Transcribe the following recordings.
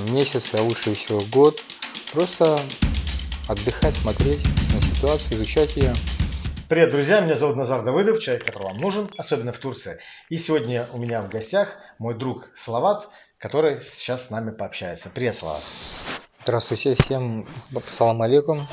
месяц, а лучше всего год. Просто отдыхать, смотреть на ситуацию, изучать ее. Привет, друзья! Меня зовут Назар Давыдов, человек, который вам нужен, особенно в Турции. И сегодня у меня в гостях мой друг Салават, который сейчас с нами пообщается. Привет, Салават! Здравствуйте всем, салам алейкум.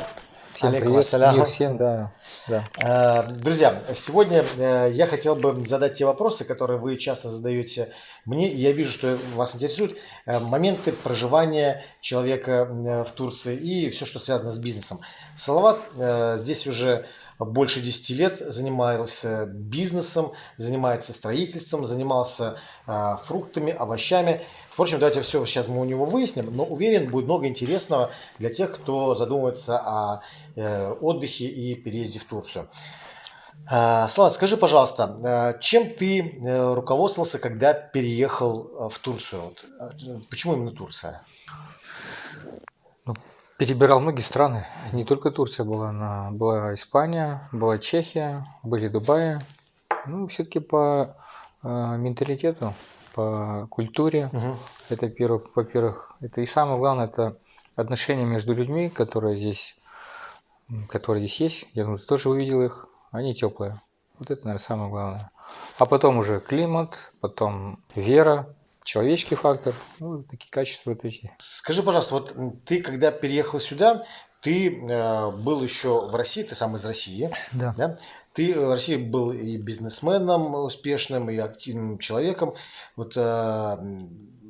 Всем привет, всем, да, да. Э, Друзья, сегодня э, я хотел бы задать те вопросы, которые вы часто задаете мне. Я вижу, что вас интересуют э, моменты проживания человека э, в Турции и все, что связано с бизнесом. Салават э, здесь уже больше 10 лет занимался бизнесом, занимается строительством, занимался фруктами, овощами. Впрочем, давайте все сейчас мы у него выясним, но уверен, будет много интересного для тех, кто задумывается о отдыхе и переезде в Турцию. А, Салат, скажи, пожалуйста, э, чем ты э, руководствовался, когда переехал э, в Турцию? Э, Почему именно Турция? Ну, перебирал многие страны, не только Турция была, на, была Испания, была Чехия, были Дубаи. Ну, все-таки по э, менталитету, по культуре, Мгм. это, во-первых, это и самое главное, это отношения между людьми, которые здесь, которые здесь есть. Я думаю, ты тоже увидел их, они теплые. Вот это, наверное, самое главное. А потом уже климат, потом вера, человеческий фактор, ну, такие качества эти. Скажи, пожалуйста, вот ты, когда переехал сюда, ты э, был еще в России, ты сам из России, Да. да? Ты в России был и бизнесменом успешным, и активным человеком. Вот э,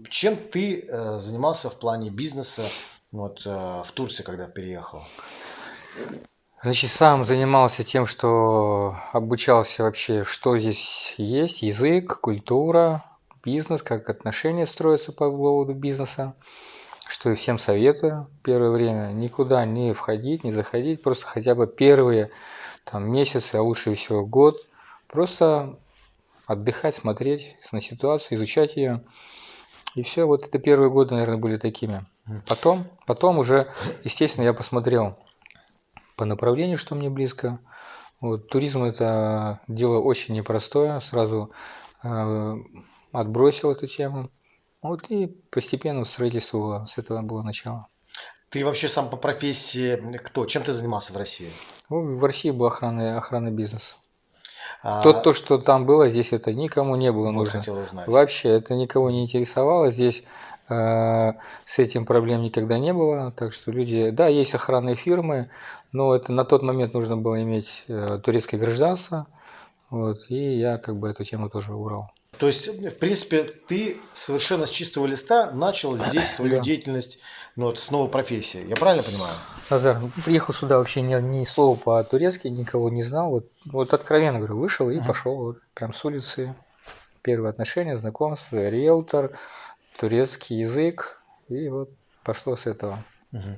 чем ты э, занимался в плане бизнеса вот, э, в Турции, когда переехал? Значит, сам занимался тем, что обучался вообще, что здесь есть, язык, культура, бизнес, как отношения строятся по поводу бизнеса, что и всем советую первое время. Никуда не входить, не заходить, просто хотя бы первые там, месяцы, а лучше всего год, просто отдыхать, смотреть на ситуацию, изучать ее. И все, вот это первые годы, наверное, были такими. Потом, потом уже, естественно, я посмотрел по направлению, что мне близко. Вот, туризм это дело очень непростое, сразу э, отбросил эту тему. Вот и постепенно строительство с этого было начало. Ты вообще сам по профессии кто? Чем ты занимался в России? Ну, в России был охранный, охранный бизнес. А, То, то, что там было, здесь это никому не было вот нужно. хотел узнать. Вообще это никого не интересовало. Здесь с этим проблем никогда не было. Так что люди, да, есть охранные фирмы, но это на тот момент нужно было иметь э, турецкое гражданство. Вот, и я как бы эту тему тоже убрал. То есть, в принципе, ты совершенно с чистого листа начал здесь свою Да. деятельность ну, вот, с новой профессии. Я правильно понимаю? Назар, ну, приехал сюда вообще ни, ни слова по-турецки, никого не знал. Вот, вот откровенно говорю, вышел и пошел вот, прям с улицы. Первые отношения, знакомство, риэлтор, турецкий язык. И вот пошло с этого. Мгм.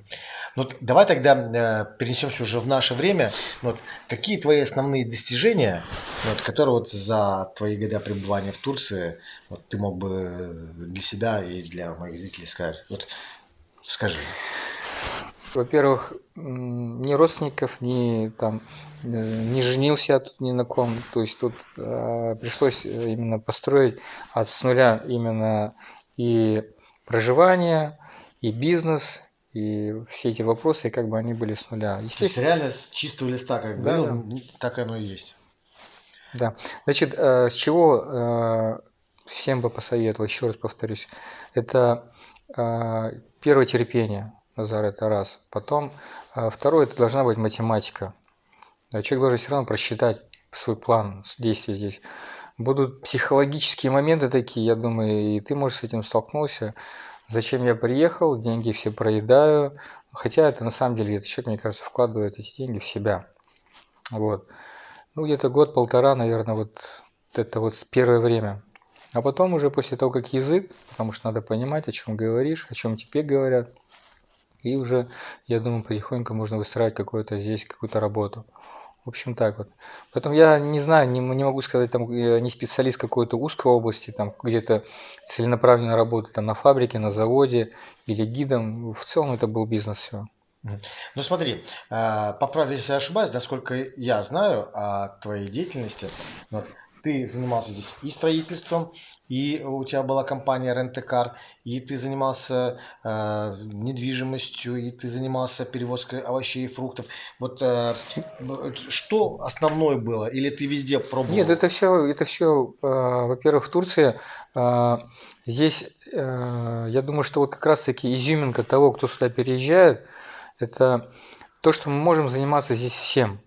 Ну, давай тогда э, перенесемся уже в наше время. Ну, Вот, какие твои основные достижения, ну, вот, которые вот за твои года пребывания в Турции вот, ты мог бы для себя и для моих зрителей сказать? Вот, скажи. Во-первых, ни родственников, ни там э, не женился я тут ни на ком. То есть тут э, пришлось э, именно построить от с нуля именно и проживание, и бизнес, и все эти вопросы, как бы они были с нуля. То есть Естественно, реально с чистого листа, как Да, говорил, да. так оно и есть. да. Значит, э, с чего э, всем бы посоветовал, еще раз повторюсь, это э, первое терпение, Назар, это раз. Потом второе, это должна быть математика. Человек должен все равно просчитать свой план действий здесь. Будут психологические моменты такие, я думаю, и ты, может, с этим столкнулся. Зачем я приехал, деньги все проедаю. Хотя это на самом деле, этот человек, мне кажется, вкладывает эти деньги в себя. Вот. Ну, где-то год-полтора, наверное, вот это вот с первое время. А потом уже после того, как язык, потому что надо понимать, о чем говоришь, о чем тебе говорят. И уже, я думаю, потихоньку можно выстраивать какую-то здесь, какую-то работу. В общем, так вот. Поэтому я не знаю, не, не могу сказать, там, я не специалист какой-то узкой области, там где-то целенаправленно работать там, на фабрике, на заводе или гидом. В целом это был бизнес все. Ну смотри, а, поправь, если я ошибаюсь, насколько я знаю о твоей деятельности, ты занимался здесь и строительством, и у тебя была компания Рентекар, и ты занимался э, недвижимостью, и ты занимался перевозкой овощей и фруктов. Вот э, что основное было? Или ты везде пробовал? Нет, это все, это все, э, во-первых, в Турции. Э, здесь, э, я думаю, что вот как раз-таки изюминка того, кто сюда переезжает, это то, что мы можем заниматься здесь всем.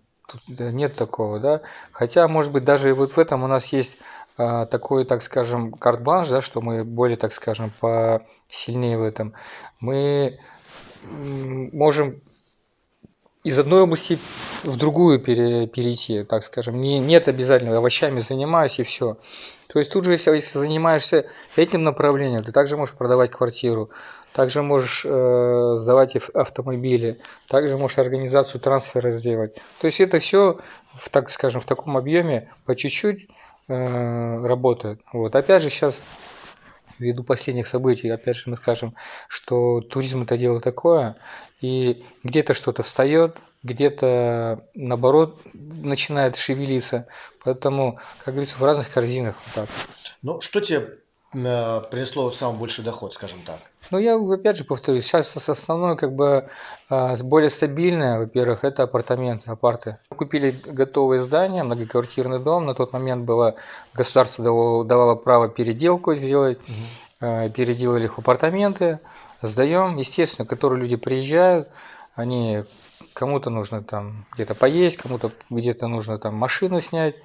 Нет такого, да. Хотя, может быть, даже вот в этом у нас есть а, такой, так скажем, карт-бланш, да, что мы более, так скажем, посильнее в этом. Мы можем из одной области в другую пере, перейти, так скажем. Не, нет обязательно овощами занимаюсь и все. То есть тут же, если, если занимаешься этим направлением, ты также можешь продавать квартиру, также можешь э, сдавать автомобили, также можешь организацию трансфера сделать. То есть это все, в, так скажем, в таком объеме по чуть-чуть э, работает. Вот. Опять же, сейчас ввиду последних событий, опять же мы скажем, что туризм это дело такое, и где-то что-то встает, где-то наоборот начинает шевелиться. Поэтому, как говорится, в разных корзинах. Вот так. Ну, что тебе принесло самый большой доход, скажем так? Ну, я опять же повторюсь, сейчас основное, как бы, а, более стабильное, во-первых, это апартаменты, апарты. Купили готовое здание, многоквартирный дом, на тот момент было, государство давало, давало право переделку сделать, угу. переделали их в апартаменты, сдаем, естественно, которые люди приезжают, они кому-то нужно там где-то поесть, кому-то где-то нужно там машину снять,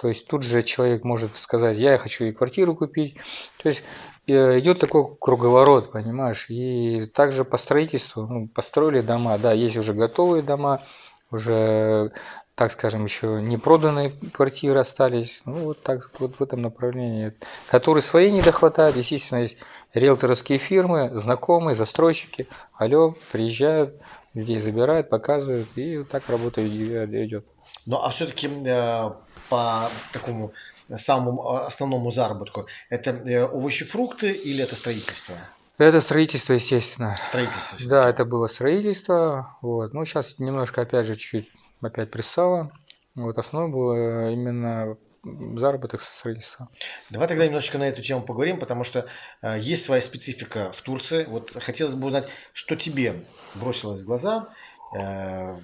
то есть тут же человек может сказать, я хочу и квартиру купить. То есть Э, идет такой круговорот, понимаешь, и также по строительству, ну, построили дома, да, есть уже готовые дома, уже, так скажем, еще не проданные квартиры остались, ну, вот так, вот в этом направлении, которые свои не дохватают, естественно, есть риэлторские фирмы, знакомые, застройщики, алло, приезжают, людей забирают, показывают, и так работа идет. Ну, а все-таки э, по такому самому а, основному заработку? Это э, овощи, фрукты или это строительство? Это строительство, естественно. Строительство. Да, это было строительство. Вот. Ну, сейчас немножко, опять же, чуть-чуть опять присало. Вот основное было именно заработок со строительства. Давай тогда немножечко на эту тему поговорим, потому что э, есть своя специфика в Турции. Вот хотелось бы узнать, что тебе бросилось в глаза э,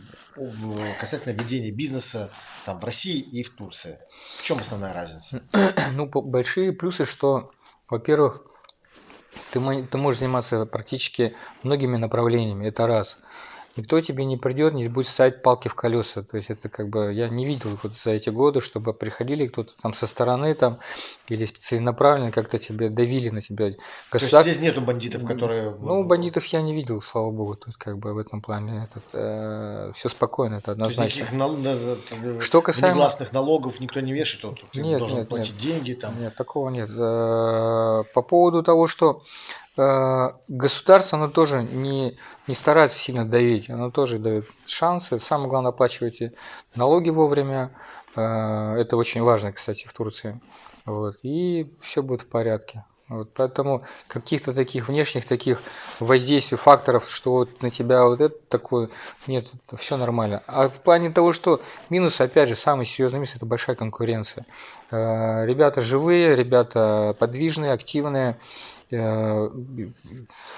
касательно ведения бизнеса там, в России и в Турции. В чем основная разница? Ну, большие плюсы, что, во-первых, ты, ты можешь заниматься практически многими направлениями, это раз – никто тебе не придет, не будет ставить палки в колеса. То есть это как бы я не видел вот за эти годы, чтобы приходили кто-то там со стороны там или целенаправленно как-то тебе давили на тебя. Государ... То есть здесь нету бандитов, которые... Ну, бандитов я не видел, слава богу, тут как бы в этом плане этот, э, все спокойно, это однозначно. Нал... Что касаемо... Негласных налогов никто не вешает, вот, ты нет, должен нет, платить нет. деньги там. Нет, такого нет. Э, по поводу того, что Э, государство, оно тоже не, не старается сильно давить, оно тоже дает шансы. Самое главное, оплачивайте налоги вовремя. Э, это очень важно, кстати, в Турции. Вот. И все будет в порядке. Вот, поэтому каких-то таких внешних таких воздействий, факторов, что вот на тебя вот это такое, нет, все нормально. А в плане того, что минус, опять же, самый серьезный минус – это большая конкуренция. Э, ребята живые, ребята подвижные, активные, Э,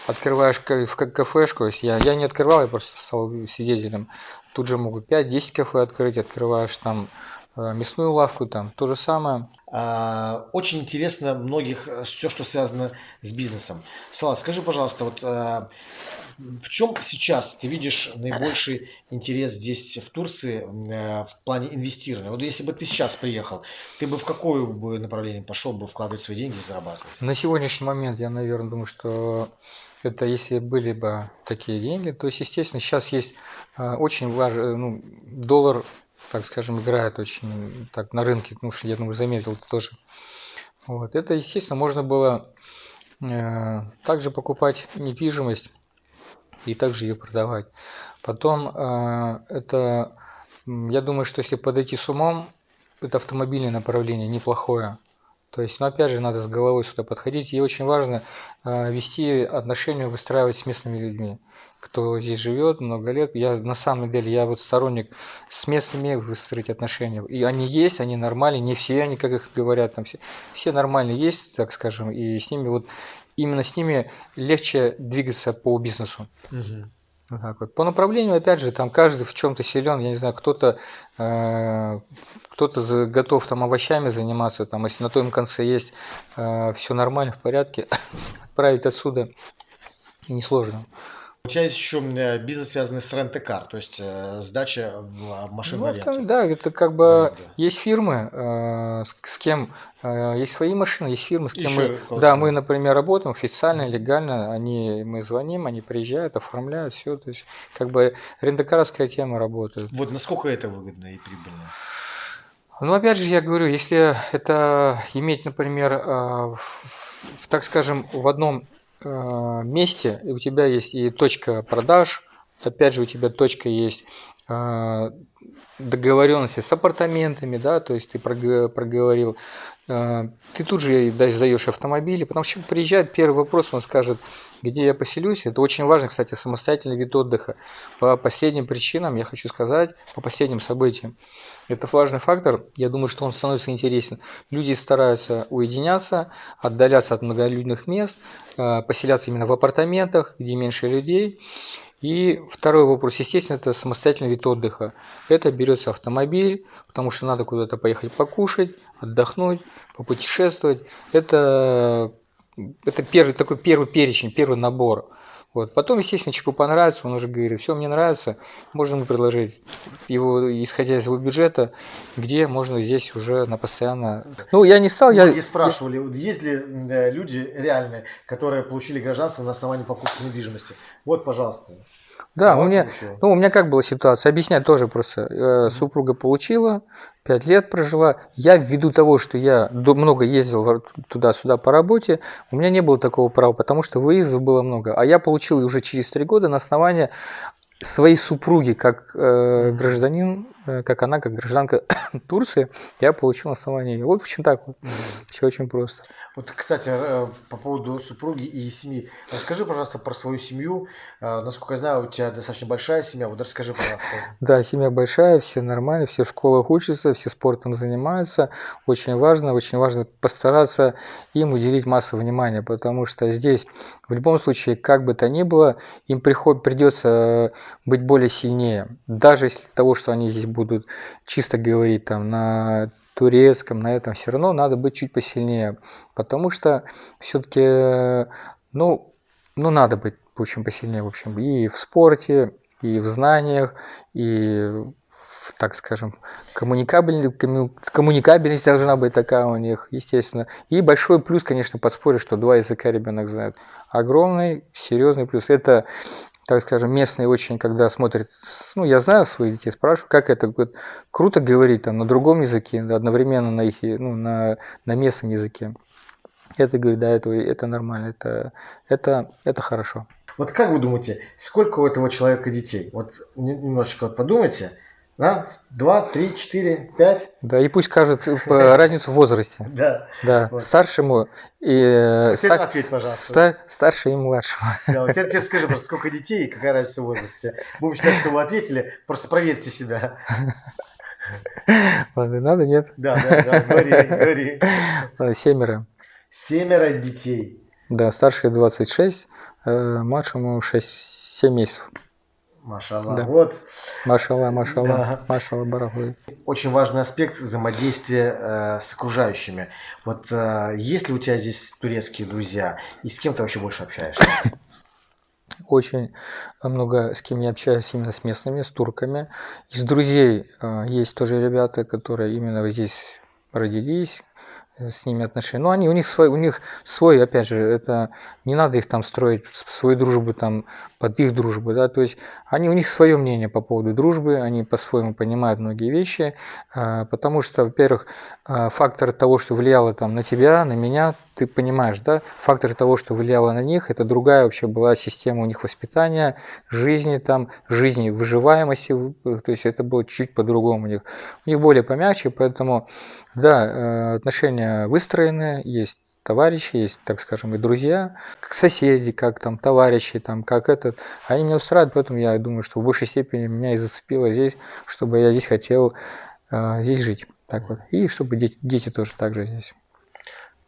открываешь в кафешку, если я, я не открывал, я просто стал свидетелем, тут же могут 5-10 кафе открыть, открываешь там э, мясную лавку, там то же самое. А, очень интересно многих э, все, что связано с бизнесом. Слава, скажи, пожалуйста, вот в чем сейчас ты видишь наибольший интерес здесь, в Турции, э, в плане инвестирования? Вот если бы ты сейчас приехал, ты бы в какое бы направление пошел бы вкладывать свои деньги и зарабатывать? На сегодняшний момент я, наверное, думаю, что это если были бы такие деньги, то есть, естественно, сейчас есть э, очень важный, ну, доллар, так скажем, играет очень так на рынке, ну, что я думаю, заметил это тоже. Вот. Это, естественно, можно было э, также покупать недвижимость и также ее продавать. Потом э, это, я думаю, что если подойти с умом, это автомобильное направление неплохое. То есть, ну, опять же, надо с головой сюда подходить. И очень важно э, вести отношения, выстраивать с местными людьми, кто здесь живет много лет. Я на самом деле, я вот сторонник с местными выстроить отношения. И они есть, они нормальные, не все они, как их говорят, там все, все нормальные есть, так скажем, и с ними вот именно с ними легче двигаться по бизнесу. Мгм. Так вот. По направлению, опять же, там каждый в чем-то силен, я не знаю, кто-то э, кто-то готов там овощами заниматься, там, если на том конце есть все нормально, в порядке, отправить отсюда несложно. У тебя есть еще бизнес, связанный с рент-кар, то есть э, сдача в, машин в Ну, аренду. там, да, это как В бы аренду. есть фирмы, э, с, с кем э, есть свои машины, есть фирмы, с кем Еще мы, да, мы, например, работаем официально, легально, они, мы звоним, они приезжают, оформляют все, то есть как бы рентокаровская тема работает. Вот насколько это выгодно и прибыльно? Ну, опять же, я говорю, если это иметь, например, э, в, в, так скажем, в одном месте, и у тебя есть и точка продаж, опять же, у тебя точка есть э, договоренности с апартаментами, да, то есть ты прог- проговорил, э, ты тут же да, сдаешь автомобили, потому что приезжает, первый вопрос он скажет, где я поселюсь. Это очень важно, кстати, самостоятельный вид отдыха. По последним причинам, я хочу сказать, по последним событиям. Это важный фактор, я думаю, что он становится интересен. Люди стараются уединяться, отдаляться от многолюдных мест, э, поселяться именно в апартаментах, где меньше людей. И второй вопрос, естественно, это самостоятельный вид отдыха. Это берется автомобиль, потому что надо куда-то поехать покушать, отдохнуть, попутешествовать. Это, это первый, такой первый перечень, первый набор. Вот. Потом, естественно, человеку понравится, он уже говорит, все, мне нравится, можно ему предложить его, исходя из его бюджета, где можно здесь уже на постоянно... Ну, я не стал, я... Многие спрашивали, есть ли э, люди реальные, которые получили гражданство на основании покупки недвижимости? Вот, пожалуйста. Да, у меня, ну, у меня как была ситуация, объяснять тоже просто. Э, Супруга получила, пять лет прожила. Я ввиду того, что я много ездил туда-сюда по работе, у меня не было такого права, потому что выездов было много. А я получил уже через три года на основании своей супруги, как э, гражданин, как она, как гражданка Турции, я получил ее. Вот почему так вот. Все очень просто. Вот, кстати, э, по поводу супруги и семьи. Расскажи, пожалуйста, про свою семью. Э, Насколько я знаю, у тебя достаточно большая семья. Вот расскажи, пожалуйста. Да, семья большая, все нормально, все в школах учатся, все спортом занимаются. Очень важно, очень важно постараться им уделить массу внимания, потому что здесь в любом случае, как бы то ни было, им приход, придется быть более сильнее. Даже если того, что они здесь будут чисто говорить там на турецком, на этом все равно надо быть чуть посильнее, потому что все-таки, ну, ну, надо быть, общем, посильнее, в общем, и в спорте, и в знаниях, и, так скажем, коммуникабельность, коммуникабельность должна быть такая у них, естественно. И большой плюс, конечно, подспорье, что два языка ребенок знает. Огромный, серьезный плюс. Это, так скажем, местные очень, когда смотрят, ну, я знаю своих детей, спрашиваю, как это говорят, круто говорить там на другом языке, одновременно на их, ну, на, на местном языке. Это, говорю, да, это, это нормально, это, это, это хорошо. Вот как вы думаете, сколько у этого человека детей? Вот не- немножечко подумайте. Да? Два, три, четыре, пять? Да, и пусть скажет э, разницу в возрасте. Да. Да, Вот. старшему и ответь, пожалуйста. ста- старше и младшему. Да, вот теперь, теперь скажи, просто сколько детей и какая разница в возрасте. Будем считать, что вы ответили. Просто проверьте себя. Ладно, надо, нет? Да, да, да. Говори, говори. Семеро. Семеро детей. Да, старший 26, э, младшему 6-7 месяцев. Машаллах. Да. Вот Машалла, машалла, Да. машалла, барахлы. очень важный аспект взаимодействия э, с окружающими. Вот э, есть ли у тебя здесь турецкие друзья? И с кем ты вообще больше общаешься? Очень много с кем я общаюсь именно с местными, с турками. Из друзей э, есть тоже ребята, которые именно здесь родились, с ними отношения. Но они, у них свой, у них свой, опять же, это не надо их там строить, свою дружбу там под их дружбу, да, то есть они, у них свое мнение по поводу дружбы, они по-своему понимают многие вещи, э, потому что, во-первых, э, фактор того, что влияло там на тебя, на меня, ты понимаешь, да, фактор того, что влияло на них, это другая вообще была система у них воспитания, жизни там, жизни выживаемости, то есть это было чуть по-другому у них. У них более помягче, поэтому Да, э, отношения выстроены, есть товарищи, есть, так скажем, и друзья, как соседи, как там товарищи, там, как этот. Они меня устраивают, поэтому я думаю, что в большей степени меня и зацепило здесь, чтобы я здесь хотел э, здесь жить. Так вот. И чтобы дети, дети тоже так же здесь.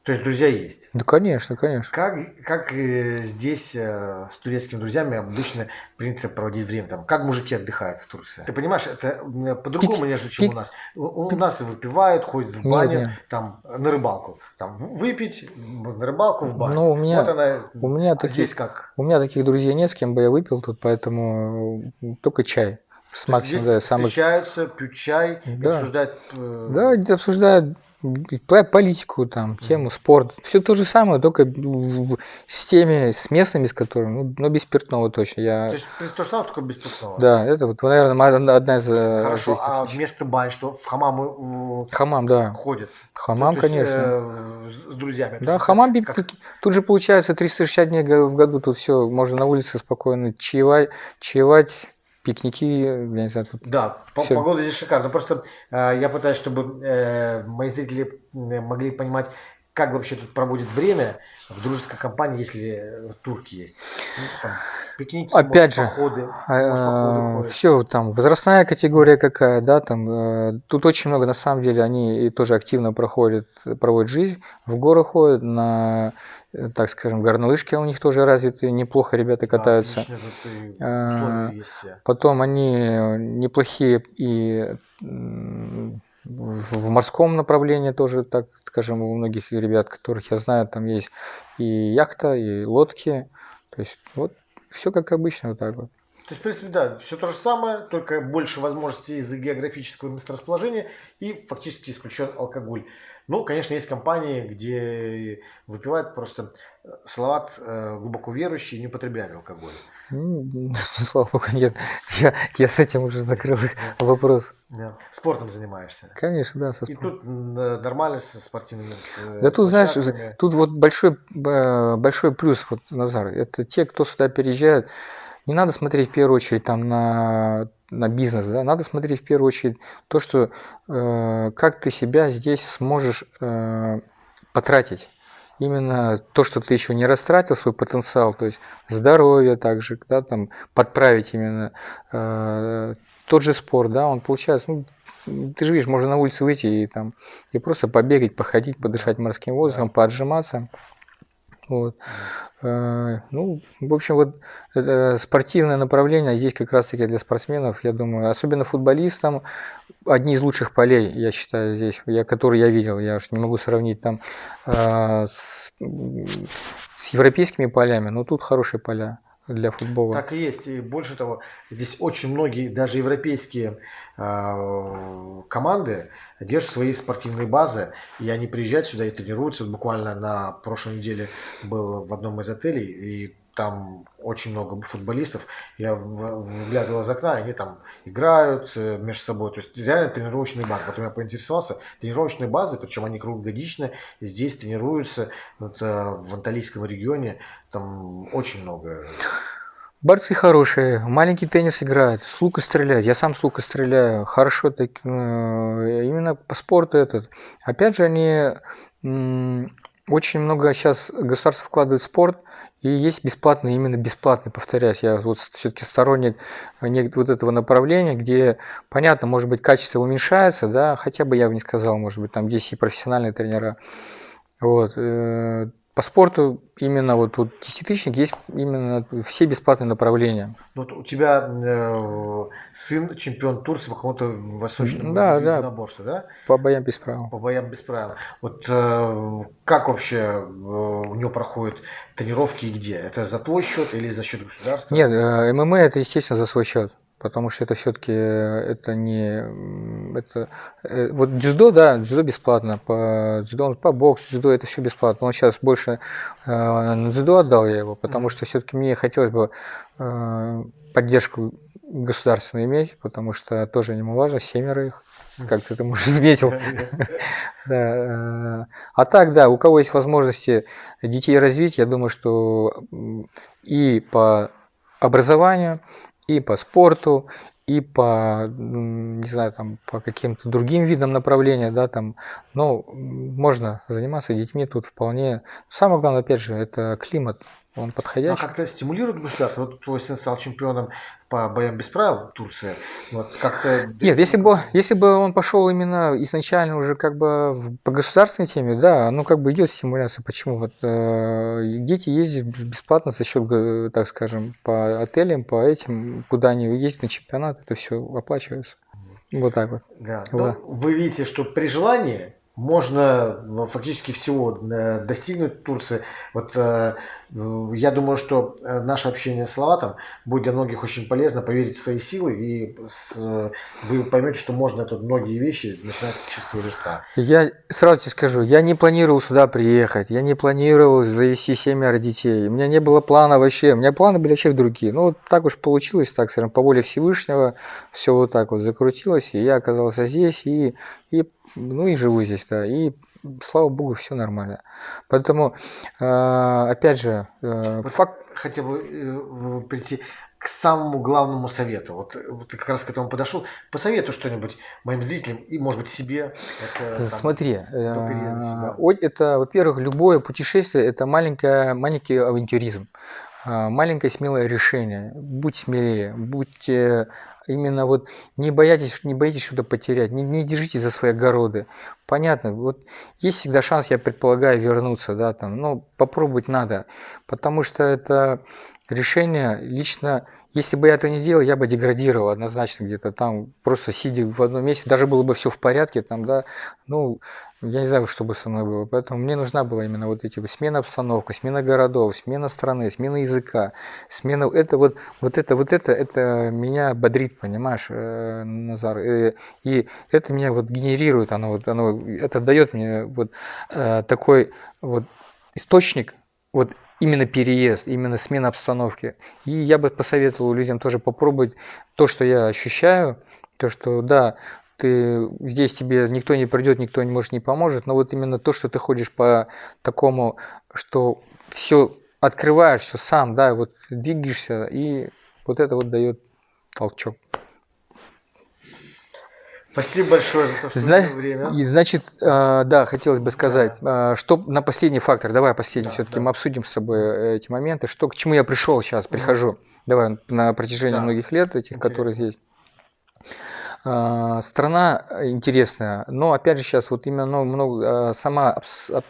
То есть друзья есть? Да, конечно, конечно. Как, как э, здесь э, с турецкими друзьями обычно принято проводить время? Там, как мужики отдыхают в Турции? Ты понимаешь, это по-другому, нежели чем пик- у нас. У, у нас выпивают, ходят в Нет, баню, нет. там на рыбалку. Там выпить, на рыбалку, в баню. Ну, у меня- вот она, у меня а такие- здесь как? У меня таких друзей нет, с кем бы я выпил тут, поэтому только чай. С максимум, здесь да, самых... встречаются, пьют чай, Да. обсуждают... э, Да, обсуждают политику, там, тему, спорт. Все то же самое, только с теми, с местными, с которыми, ну, но без спиртного точно. Я... То есть то же самое, только без спиртного. Да, это вот, наверное, одна из... э, Хорошо, а вместо бань что? В хамамы в- Хамам, да. ходят? Хамам, есть, конечно. э, с друзьями. Да, есть хамам как- тут же получается 360 дней в году, тут все, можно на улице спокойно чаевать, чаевать пикники, я не знаю, тут Да, Всё. погода здесь шикарная. Просто э, я пытаюсь, чтобы э, мои зрители м, могли понимать, как вообще тут проводит время в дружеской компании, если э, турки есть. Ну, там, пикники, Опять может, же, походы, может, походы ходят. все там возрастная категория какая, да, там э, тут очень много на самом деле они тоже активно проходят, проводят жизнь, в горы ходят на, э, так скажем, горнолыжки у них тоже развиты, неплохо ребята Да, катаются. тут и А. Потом они неплохие и в морском направлении тоже, так скажем, у многих ребят, которых я знаю, там есть и яхта, и лодки. То есть вот все как обычно вот так вот. То есть, в принципе, да, все то же самое, только больше возможностей из-за географического месторасположения и фактически исключен алкоголь. Ну, конечно, есть компании, где выпивают просто э, салат э, глубоко верующий и не употребляют алкоголь. Ну, Слава богу, нет. Я, я с этим уже закрыл вопрос. Да. Спортом занимаешься. Конечно, да, со И тут э, нормально со спортивными Да тут, знаешь, тут вот большой, большой плюс, вот, Назар, это те, кто сюда переезжает, не надо смотреть в первую очередь там на, на бизнес, да, надо смотреть в первую очередь то, что э, как ты себя здесь сможешь э, потратить. Именно то, что ты еще не растратил свой потенциал, то есть здоровье также, да, там подправить именно э, тот же спорт, да, он получается, ну, ты же видишь, можно на улице выйти и там и просто побегать, походить, подышать морским воздухом, поотжиматься. Вот. Э, Ну, в общем, вот э, спортивное направление здесь как раз-таки для спортсменов, я думаю, особенно футболистам, одни из лучших полей, я считаю, здесь, я, которые я видел, я уж не могу сравнить там э, с, с европейскими полями, но тут хорошие поля для футбола. Так и есть. И больше того, здесь очень многие, даже европейские э, команды держат свои спортивные базы, и они приезжают сюда и тренируются. Буквально на прошлой неделе был в одном из отелей, и там очень много футболистов. Я выглядывал из окна, они там играют э, между собой. То есть реально тренировочные базы. Потом я поинтересовался. Тренировочные базы, причем они круглогодично, здесь тренируются вот, э, в Анталийском регионе. Там очень много Борцы хорошие, маленький теннис играют, с лука стреляют. Я сам с лука стреляю, хорошо так, э, именно по спорту этот. Опять же, они очень много сейчас государство вкладывает в спорт, и есть бесплатный, именно бесплатный, повторяюсь, я вот все-таки сторонник не- вот этого направления, где, понятно, может быть, качество уменьшается, да, хотя бы я бы не сказал, может быть, там здесь и профессиональные тренера. Вот. По спорту именно вот тут десятитысячник есть именно все бесплатные направления. Ну, Вот у тебя э, сын чемпион Турции по какому-то восточному Да, виду да. да? По боям без правил. По боям без правил. Вот э, как вообще э, у него проходят тренировки и где? Это за твой счет или за счет государства? Нет, э, ММА это, естественно, за свой счет. Потому что это все-таки это не это э, вот дзюдо, да, дзюдо бесплатно, по дзюдо, он- по боксу, дзюдо это все бесплатно. Он сейчас больше э, на дзюдо отдал я его, потому что все-таки мне хотелось бы э, поддержку государственную иметь, потому что тоже немаловажно, семеро их, как ты там уже заметил. Да, э, А так, да, у кого есть возможности детей развить, я думаю, что и по образованию, и по спорту, и по, не знаю, там, по каким-то другим видам направления, да, там, но можно заниматься детьми тут вполне. Самое главное, опять же, это климат, он Ну, а подходящий. как-то стимулирует государство? Вот сын стал чемпионом по боям без правил в Турции. Вот как-то... Нет, если бы, если бы он пошел именно изначально уже как бы в- по государственной теме, да, ну как бы идет стимуляция. Почему? Вот, э, дети ездят бесплатно за счет, э, так скажем, по отелям, по этим, куда они ездят на чемпионат, это все оплачивается. Вот так вот. Да. Да. Ну, вы видите, что при желании можно ну, фактически всего э, достигнуть Турции. Вот э, я думаю, что э, наше общение с Лаватом будет для многих очень полезно. Поверить в свои силы, и вы поймете, что можно тут многие вещи начинать с чистого листа. Я сразу тебе скажу, я не планировал сюда приехать, я не планировал завести семеро детей, у меня не было плана вообще, у меня планы были вообще другие. Ну, вот так уж получилось, так скажем, по воле Всевышнего, все вот так вот закрутилось, и я оказался здесь, и, и ну и живу здесь, да, и слава богу, все нормально. Поэтому, э, опять же, э, Вот факт, Хотел бы э, прийти к самому главному совету. Вот, ты как раз к этому подошел. Посоветуй что-нибудь моим зрителям и, может быть, себе. Это, там, Смотри, это, во-первых, любое путешествие – это маленькое, маленький авантюризм, маленькое смелое решение. Будь смелее, будьте именно вот не бойтесь, не боитесь что-то потерять, не, не держите за свои огороды. Понятно, вот есть всегда шанс, я предполагаю, вернуться, да, там, но попробовать надо, потому что это решение лично если бы я это не делал, я бы деградировал однозначно где-то там, просто сидя в одном месте, даже было бы все в порядке, там, да, ну, я не знаю, что бы со мной было. Поэтому мне нужна была именно вот эти вот смена обстановки, смена городов, смена страны, смена языка, смена это вот, вот это, вот это, это меня бодрит, понимаешь, э, Назар. Э, И это меня вот генерирует, оно вот, оно, это дает мне вот э, такой вот источник, вот именно переезд, именно смена обстановки. И я бы посоветовал людям тоже попробовать то, что я ощущаю, то, что да, ты здесь тебе никто не придет, никто не может не поможет, но вот именно то, что ты ходишь по такому, что все открываешь, все сам, да, вот двигаешься, и вот это вот дает толчок. Спасибо большое за то, что Зна- время. и, значит, э, да, хотелось бы сказать, э, что на последний фактор, давай последний, Да, все-таки да. мы обсудим с тобой э, эти моменты, что к чему я пришел сейчас, прихожу, давай на протяжении Да. многих лет этих, Интересно. которые здесь. А, Страна интересная, но опять же сейчас вот именно много, а, сама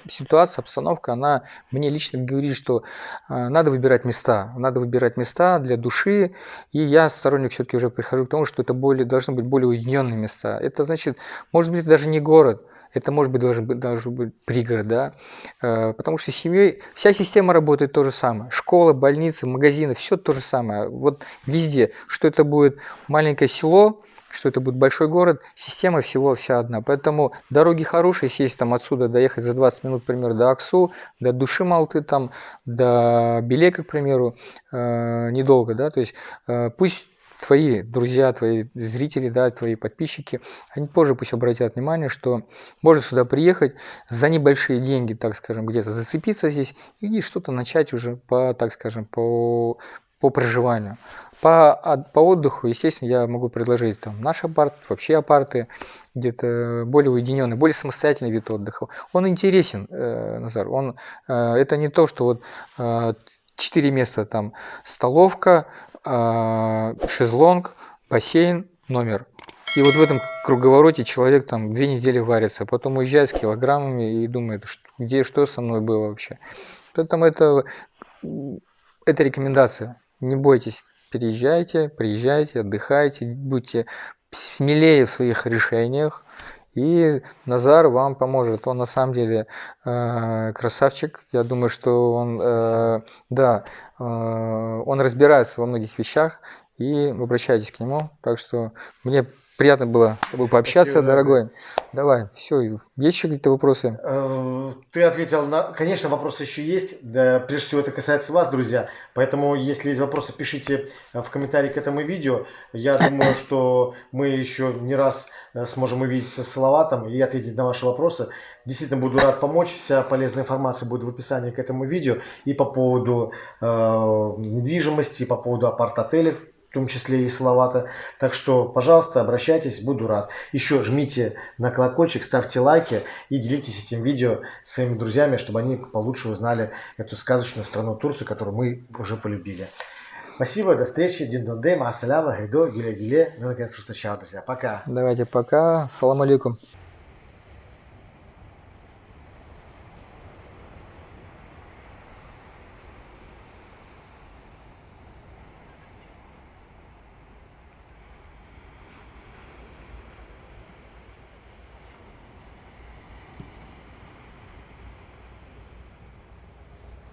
ситуация, обстановка, она мне лично говорит, что а, надо выбирать места, надо выбирать места для души, и я сторонник все-таки уже прихожу к тому, что это более, должны быть более уединенные места. Это значит, может быть, даже не город, это может быть даже, даже быть пригород, да, Э, потому что с семьей вся система работает то же самое. Школа, больницы, магазины, все то же самое. Вот везде, что это будет маленькое село, что это будет большой город, система всего вся одна. Поэтому дороги хорошие, сесть там отсюда, доехать за 20 минут, к примеру, до Аксу, до Души Малты, там, до Белека, к примеру, э, недолго, да, то есть э, пусть твои друзья, твои зрители, да, твои подписчики, они позже пусть обратят внимание, что можно сюда приехать за небольшие деньги, так скажем, где-то зацепиться здесь и что-то начать уже по, так скажем, по, по проживанию. По, а- по отдыху, естественно, я могу предложить там наш апарт, вообще апарты, где-то более уединенный, более самостоятельный вид отдыха. Он интересен, э, Назар. Он, э, это не то, что вот э, места, там столовка, э, шезлонг, бассейн, номер. И вот в этом круговороте человек там две недели варится, потом уезжает с килограммами и думает, что, где что со мной было вообще. Поэтому это, это рекомендация. Не бойтесь, переезжайте, приезжайте, отдыхайте, будьте смелее в своих решениях. И Назар вам поможет. Он на самом деле э, красавчик. Я думаю, что он, э, да, э, он разбирается во многих вещах. И обращайтесь к нему. Так что мне приятно было с тобой пообщаться, Спасибо, дорогой. Давай, все. Есть еще какие-то вопросы? Э, Ты ответил на... Конечно, вопросы еще есть. Да, прежде всего, это касается вас, друзья. Поэтому, если есть вопросы, пишите э, в комментарии к этому видео. Я думаю, что мы еще не раз э, сможем увидеться с Салаватом и ответить на ваши вопросы. Действительно, буду рад помочь. Вся полезная информация будет в описании к этому видео. И по поводу э, недвижимости, и по поводу апарт-отелей. В том числе и Салавата. Так что, пожалуйста, обращайтесь, буду рад. Еще жмите на колокольчик, ставьте лайки и делитесь этим видео с своими друзьями, чтобы они получше узнали эту сказочную страну Турцию, которую мы уже полюбили. Спасибо, до встречи, Дин Дондей, Масаляма, Гайдо, Гиле Гиле. Мы наконец-то друзья. Пока. Давайте пока. Салам алейкум.